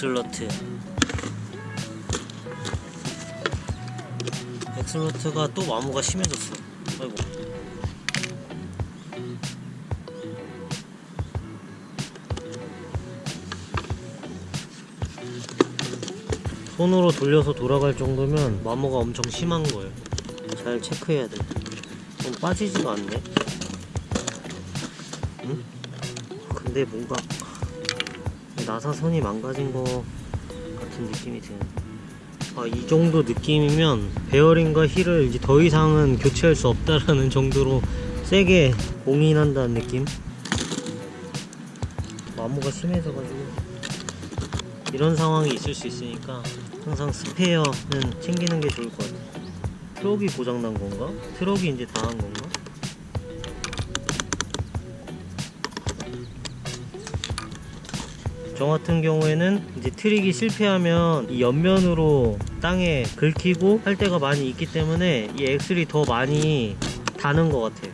엑슬러트. 엑슬러트가 또 마모가 심해졌어. 아이고. 손으로 돌려서 돌아갈 정도면 마모가 엄청 심한 거예요. 잘 체크해야 돼. 좀 빠지지가 않네. 응? 근데 뭔가 나사 선이 망가진 거 같은 느낌이 드네 아, 이 정도 느낌이면 베어링과 휠을 이제 더 이상은 교체할 수 없다라는 정도로 세게 공인한다는 느낌 마모가 심해져가지고 이런 상황이 있을 수 있으니까 항상 스페어는 챙기는 게 좋을 것 같아요 트럭이 고장난 건가? 트럭이 이제 다 한 건가? 저 같은 경우에는 이제 트릭이 실패하면 이 옆면으로 땅에 긁히고 할 때가 많이 있기 때문에 이 axle이 더 많이 다는 것 같아요.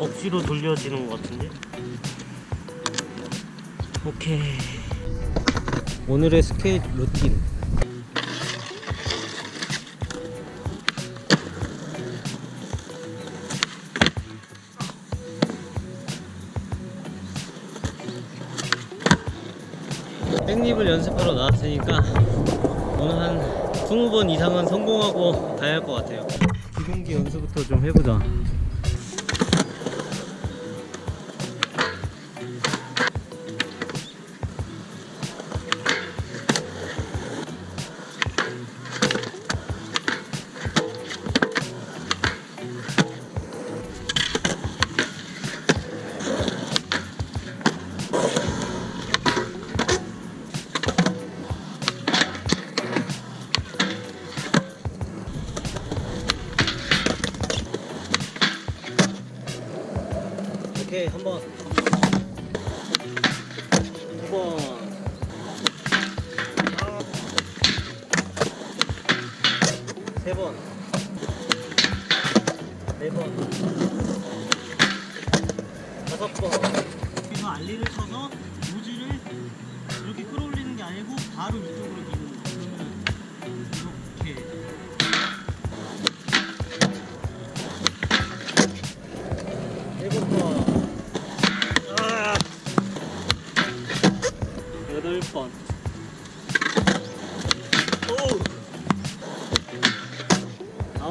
억지로 돌려지는 것 같은데? 오케이. 오늘의 스케이트 루틴 나왔으니까 오늘 한 20번 이상은 성공하고 가야 할 것 같아요. 기본기 연습부터 좀 해보자 오케이 한번. 두번. 세번. 네번. 다섯 번. 여기서 알리를 쳐서 노즐을 이렇게 끌어올리는 게 아니고 바로 이쪽으로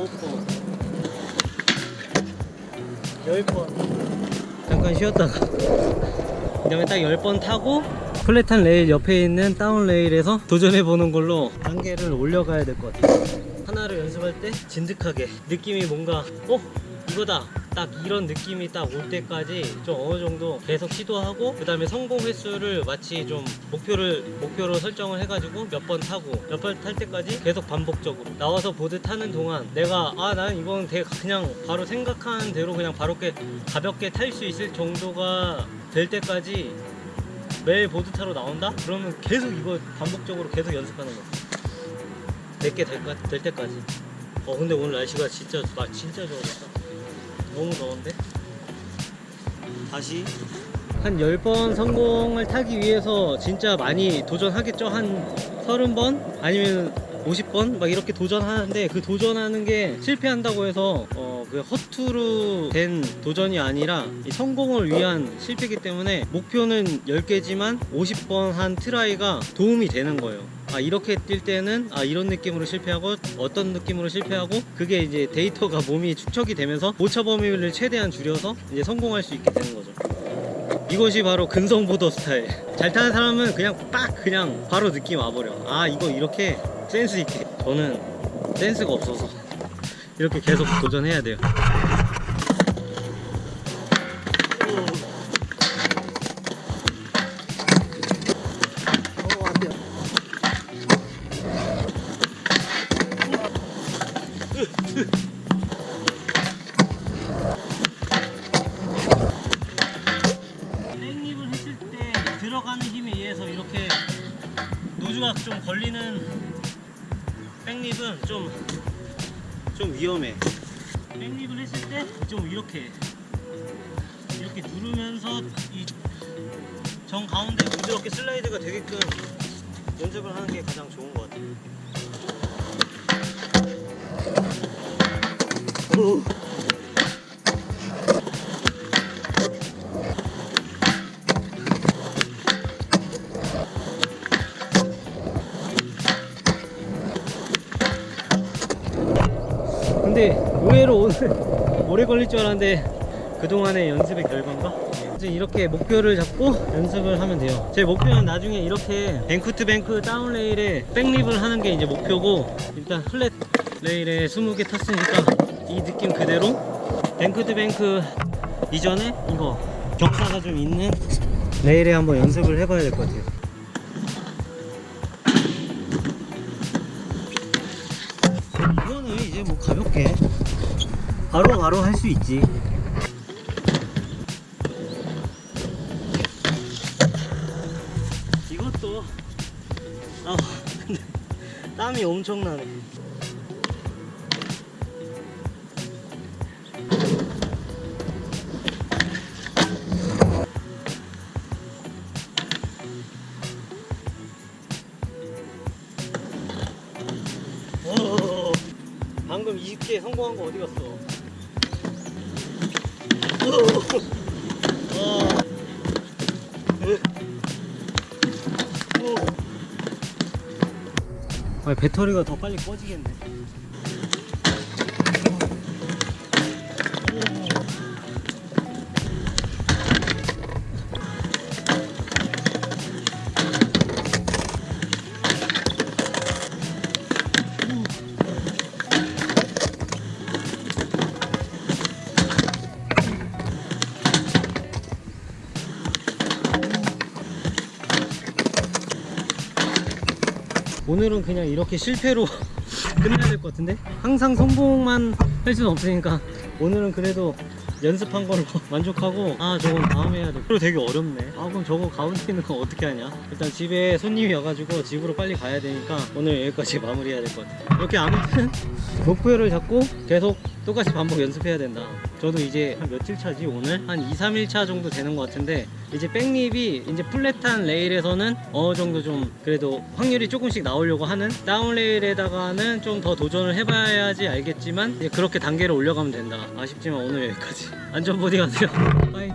9번. 10번 잠깐 쉬었다가. 그 다음에 딱 10번 타고 flat한 레일 옆에 있는 down rail에서 도전해보는 걸로 단계를 올려가야 될 것 같아요. 하나를 연습할 때 진득하게 느낌이 뭔가 어? 이거다. 딱 이런 느낌이 딱 올 때까지 좀 어느 정도 계속 시도하고 그 다음에 성공 횟수를 마치 좀 목표를 목표로 설정을 해가지고 몇 번 타고 몇 번 탈 때까지 계속 반복적으로 나와서 보드 타는 동안 내가 아 나는 이건 되게 그냥 바로 생각한 대로 그냥 바로 게 가볍게 탈 수 있을 정도가 될 때까지 매일 보드 타러 나온다? 그러면 계속 이거 반복적으로 계속 연습하는 거야 내게 될, 까- 될 때까지. 어 근데 오늘 날씨가 진짜 나 진짜 좋았다 너무 더운데? 다시? 한 10번 성공을 타기 위해서 진짜 많이 도전하겠죠? 한 30번? 아니면 50번? 막 이렇게 도전하는데 그 도전하는 게 실패한다고 해서 어 그 허투루 된 도전이 아니라 이 성공을 위한 실패이기 때문에 목표는 10개지만 50번 한 try가 도움이 되는 거예요 아 이렇게 뛸 때는 아 이런 느낌으로 실패하고 어떤 느낌으로 실패하고 그게 이제 데이터가 몸이 축적이 되면서 오차 범위를 최대한 줄여서 이제 성공할 수 있게 되는 거죠. 이것이 바로 근성보도 스타일. 잘 타는 사람은 그냥 빡 그냥 바로 느낌 와버려. 아 이거 이렇게 센스 있게. 저는 센스가 없어서 이렇게 계속 도전해야 돼요 노즈가 좀 걸리는 백립은 좀, 좀 위험해. 백립을 했을 때 좀 이렇게 이렇게 누르면서 이 정 가운데 부드럽게 슬라이드가 되게끔 연습을 하는 게 가장 좋은 것 같아요. 오. 근데 의외로 오늘 오래 걸릴 줄 알았는데 그동안의 연습의 결과인가? 이제 이렇게 목표를 잡고 연습을 하면 돼요. 제 목표는 나중에 이렇게 bank to bank down rail에 back lip을 하는 게 이제 목표고 일단 flat rail에 20개 탔으니까 이 느낌 그대로 bank to bank 이전에 이거 경사가 좀 있는 레일에 한번 연습을 해봐야 될 것 같아요 가볍게 바로 바로 할 수 있지. 이것도 아 땀이 엄청나네 방금 20개 성공한 거 어디 갔어? 오, 와. 오. 아, 배터리가 더 빨리 꺼지겠네. 오늘은 그냥 이렇게 실패로 끝내야 될 것 같은데? 항상 성공만 할 수는 없으니까 오늘은 그래도 연습한 걸로 만족하고 아 저건 다음에 해야 돼. 그리고 되게 어렵네. 아 그럼 저거 가운데 있는 거 어떻게 하냐? 일단 집에 손님이 와가지고 집으로 빨리 가야 되니까 오늘 여기까지 마무리해야 될 것 같아. 이렇게 아무튼 목표를 잡고 계속 똑같이 반복 연습해야 된다. 저도 이제 한 며칠 차지? 오늘? 한 2, 3일 차 정도 되는 것 같은데 이제 백립이 이제 플랫한 레일에서는 어느 정도 좀 그래도 확률이 조금씩 나오려고 하는 다운 레일에다가는 좀 더 도전을 해봐야지 알겠지만 그렇게 단계를 올려가면 된다. 아쉽지만 오늘 여기까지. 안전보디 가세요. 빠이